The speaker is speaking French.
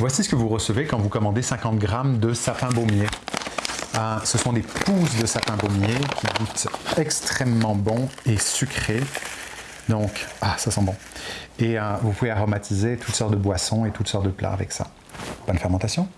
Voici ce que vous recevez quand vous commandez 50 grammes de sapin baumier. Ah, ce sont des pousses de sapin baumier qui goûtent extrêmement bon et sucré. Donc, ah, ça sent bon. Et ah, vous pouvez aromatiser toutes sortes de boissons et toutes sortes de plats avec ça. Bonne fermentation